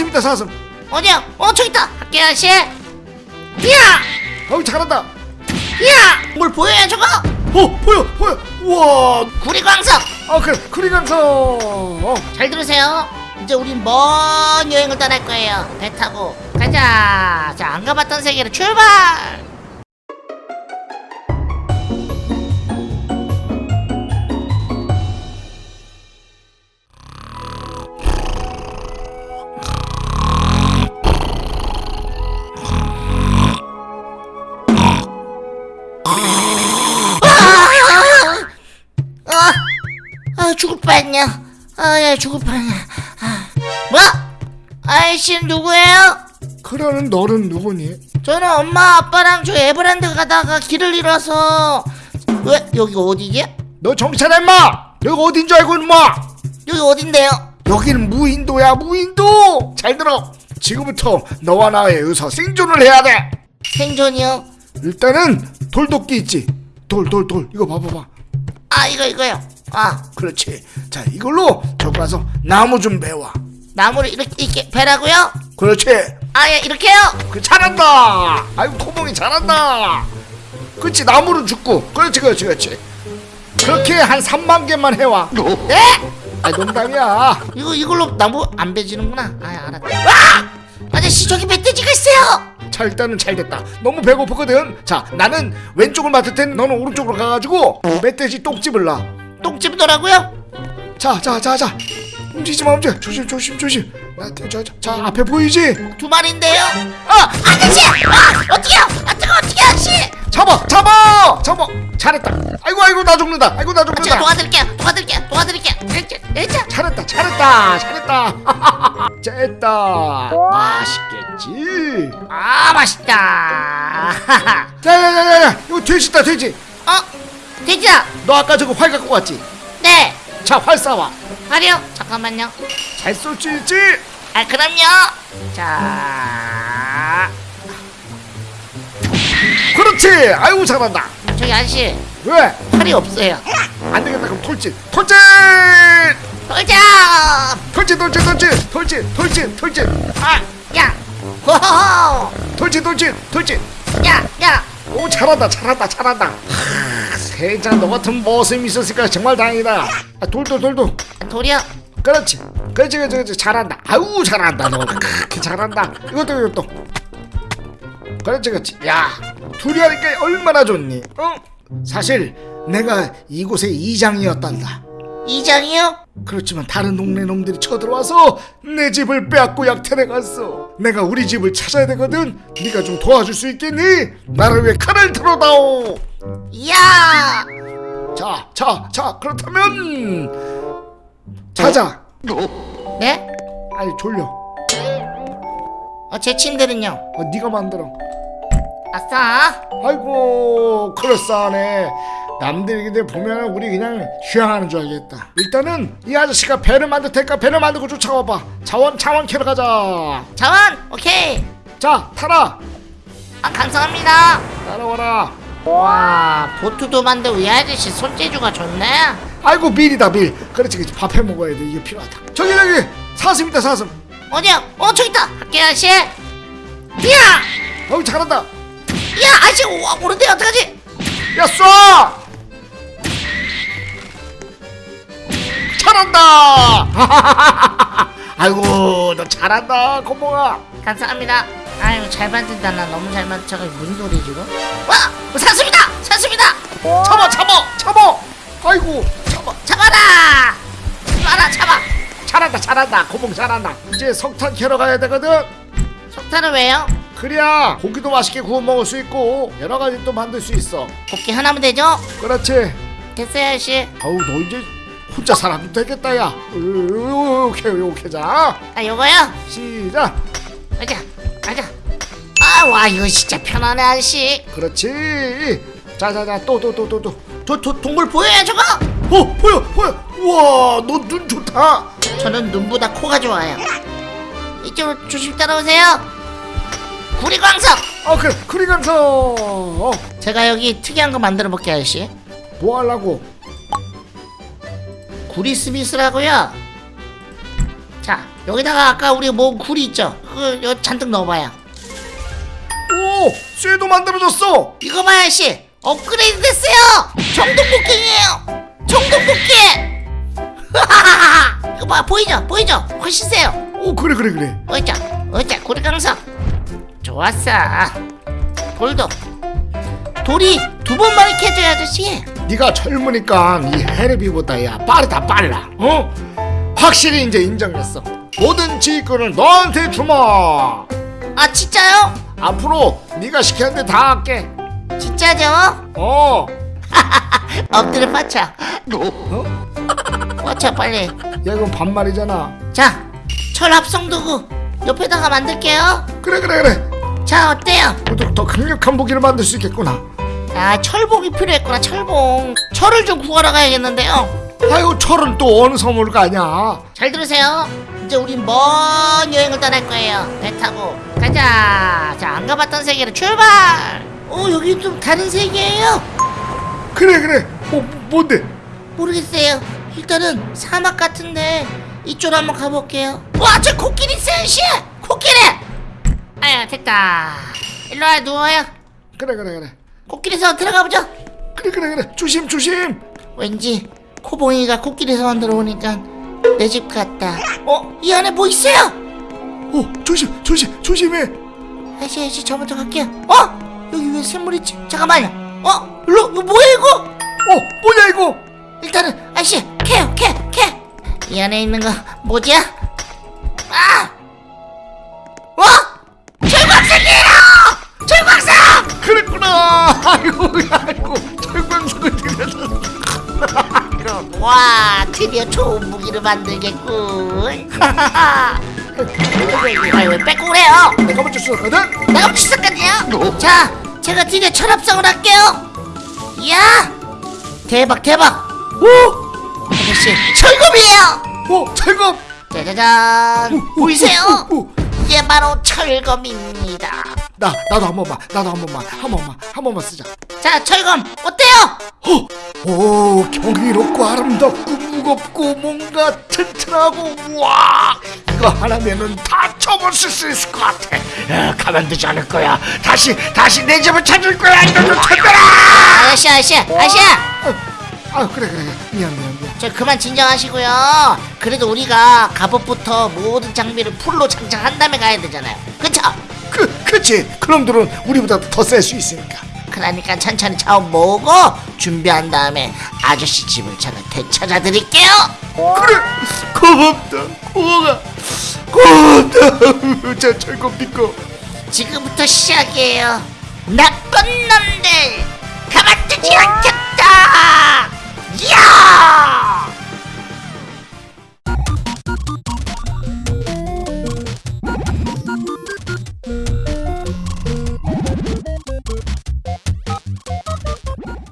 사슴이다 사슴 어디야? 어 저기 있다. 학교 아저씨. 이야, 어우 잘한다 이야. 뭘 보여요 저거? 어 보여 보여 우와 구리광석. 아 그래 크리강서 어. 잘 들으세요. 이제 우린 먼 여행을 떠날 거예요. 배 타고 가자. 자, 안 가봤던 세계로 출발. 아, 야 죽을 뻔했냐. 아. 뭐? 아이씨는 누구예요? 그러는 너는 누구니? 저는 엄마 아빠랑 저 에버랜드 가다가 길을 잃어서 왜 여기가 어디지? 너 차려 임마 여기 어딘 줄 알고 임마 여기 어딘데요? 여기는 무인도야 무인도 잘 들어 지금부터 너와 나의 의사 생존을 해야 돼 생존이요? 일단은 돌도끼 있지 돌 돌 돌 이거 봐봐봐 아 이거 이거요. 아 그렇지 자 이걸로 저기 가서 나무 좀 베와 나무를 이렇게 이렇게 베라고요? 그렇지 아예 이렇게요? 그 잘한다 아이고 토봉이 잘한다 그렇지 나무를 줍고 그렇지 그렇지 그렇지 그렇게 한 3만 개만 해와 네? 아 농담이야 이거 이걸로 나무 안 베지는구나. 아 알았다. 와! 아저씨 저기 멧돼지가 있어요. 자 일단은 잘 됐다 너무 배고프거든 자 나는 왼쪽을 맡을 테니 너는 오른쪽으로 가가지고 멧돼지 똥집을 똥집더라고요. 놔자자 자 자 움직이지 마 움직여 조심 조심 조심 자, 자, 자 앞에 보이지 두 마리인데요. 어 아저씨! 아 어떻게요? 아 뜨거 어떻게 아저씨? 잡아 잡아 잡아 잘했다 아이고 아이고 나 죽는다 아이고 나 제가 죽는다 도와드릴게요. 도와드릴게요. 도와드릴게요. 일자. 잘했다 잘했다 잘했다 쨌다 맛있겠지 아 맛있다. 야 야 야 야 야 이거 돼지 있다 돼지 어 돼지다. 너 아까 저거 활 갖고 왔지 네. 자 활 쏴봐 하려 잠깐만요. 잘쏠수 있지 아 그럼요. 자 그렇지 아이고 잘한다 저기 아저씨 왜 팔이 없어요. 안 되겠다 그럼 돌진 돌진 돌자. 돌진 돌진 돌진 돌진 돌진 돌진 아 야. 호호호. 돌진 돌진 돌진 야 야. 오 잘한다 잘한다 잘한다 하, 세상 너 같은 모습이 있었으니까? 정말 다행이다. 아, 돌돌 돌돌. 돌이요. 그렇지. 그렇지 그렇지 그렇지. 잘한다. 아우 잘한다. 너 그렇게 잘한다. 이것도 이것도. 그렇지 그렇지. 야 둘이 하니까 얼마나 좋니? 어? 사실 내가 이곳의 이장이었단다. 이장이요? 그렇지만 다른 동네 놈들이 쳐들어와서 내 집을 빼앗고 약탈해 갔어 내가 우리 집을 찾아야 되거든 네가 좀 도와줄 수 있겠니? 나를 위해 칼을 들어다오 야. 자, 자, 자, 그렇다면 자자. 네? 아니 졸려. 어, 제 침대는요? 어, 네가 만들어. 아싸. 아이고, 그럴싸하네. 남들이 보면 우리 그냥 휴양하는 줄 알겠다. 일단은 이 아저씨가 배를 만들 테니까 배를 만들고 쫓아와봐. 자원, 자원 캐러 가자. 자원. 오케이. 자, 타라. 아 감사합니다. 따라와라. 와 보트도 만들고 이 아저씨 손재주가 좋네. 아이고 밀이다 밀. 그렇지, 그렇지. 밥 해 먹어야 돼. 이게 필요하다. 저기 저기 사슴이다 사슴. 어디야? 어 저기 있다. 학교 아저씨. 야. 어우 잘한다. 야 아저씨 와 모른데 어떡하지? 야 쏴! 잘한다! 아이고 너 잘한다 고모가 감사합니다. 아유 잘 만든다. 나 너무 잘 만든 무슨 소리 지금? 와! 사슴이다! 사슴이다! 잡아 잡아 잡아. 아이고. 잡아 잡아라! 잡아라 잡아! 잘한다 잘한다. 고모 잘한다. 이제 석탄 캐러 가야 되거든. 석탄은 왜요? 그래야 고기도 맛있게 구워 먹을 수 있고 여러 가지 또 만들 수 있어. 곱게 하나면 되죠? 그렇지. 됐어요 아저씨. 아우 너 이제 혼자 살아도 되겠다 야. 요렇게 요렇게 자. 아 요거요? 시작. 가자 가자. 아와 이거 진짜 편하네 아저씨. 그렇지. 자자자 또 또 또 또또. 도, 도, 동물 보여요 저거? 어 보여 보여. 우와 너 눈 좋다. 저는 눈보다 코가 좋아요. 이쪽으로 조심 따라오세요. 구리광석! 어 그래 어, 제가 여기 특이한 거 만들어 볼게요 아저씨. 뭐 하려고 구리스비스라고요 자 여기다가 아까 우리 모은 굴이 있죠? 그거 여 잔뜩 넣어봐요. 오 쇠도 만들어졌어 이거 봐요, 씨. 업그레이드 됐어요. 정동복갱이에요. 정동복갱. 이거 봐, 보이죠? 보이죠? 훨씬 세요. 오 그래 그래 그래 어자, 어자, 고리 강석. 좋았어. 돌도. 돌이 두 번만에 캐줘야 아저씨. 네가 젊으니까 이 헤르비보다 야 빠르다 빨라 어? 확실히 이제 인정했어 모든 지휘권을 너한테 주마 아, 진짜요? 앞으로 네가 시켰는데 다 할게 진짜죠? 어 엎드려 뻗쳐. 어? 뻗쳐, 빨리. 야 이건 반말이잖아 자, 철 합성도구 옆에다가 만들게요. 그래 그래 그래 자, 어때요? 더, 더 강력한 무기를 만들 수 있겠구나 아, 철봉이 필요했구나, 철봉. 철을 좀 구하러 가야겠는데요. 아이고 철은 또 어느 섬을 가냐 잘 들으세요. 이제 우린 먼 여행을 떠날 거예요. 배 타고 가자. 자, 안 가봤던 세계로 출발. 어, 여기 좀 다른 세계예요. 그래 그래 뭐 뭔데 모르겠어요. 일단은 사막 같은데 이쪽으로 한번 가볼게요. 와, 저 코끼리 씨. 코끼리. 아야, 됐다. 일로 와 누워요. 그래 그래 그래 코끼리 서 들어가 보죠. 그래 그래 그래 조심 조심 왠지 코봉이가 코끼리 서 들어오니까 내 집 같다. 어? 이 안에 뭐 있어요? 오 조심 조심 조심해 아저씨 아저씨 저 먼저 갈게요 어? 여기 왜 샘물 있지? 잠깐만요 어? 일로 이거 뭐야 이거? 어 뭐냐 이거 일단은 아저씨 캐요 캐캐이 안에 있는 거 뭐지? 아! 를 만들겠군 아왜 뺏고 그래요? 내가 먼저 쏘거든 내가 비싸까지요? 자, 제가 드디어 철합성을 할게요. 이야, 대박 대박. 오, 아저씨 철검이에요. 오 철검 짜자잔, 보이세요? 오. 이게 바로 철검입니다. 나 나도 한 번만 나도 한 번만 한 번만 한 번만 쓰자 자, 철검 어때요? 어, 오 경이롭고 아름답고 무겁고 뭔가 튼튼하고 우와 이거 하나면은 다 접었을 수 있을 것 같아 야, 가만두지 않을 거야 다시 다시 내 집을 찾을 거야 좀 찾아라 아저씨, 아저씨, 아저씨. 아, 아 그래 그래 그래. 미안 미안 미안 저 그만 진정하시고요. 그래도 우리가 갑옷부터 모든 장비를 풀로 장착한 다음에 가야 되잖아요. 그쵸? 그 그치 그놈들은 우리보다 더 셀 수 있으니까 그러니까 천천히 차원 모으고 준비한 다음에 아저씨 집을 제가 되찾아 드릴게요. 그래 고맙다 고마워 고맙다 저 철검 믿고 지금부터 시작이에요. 나쁜 놈들. 야!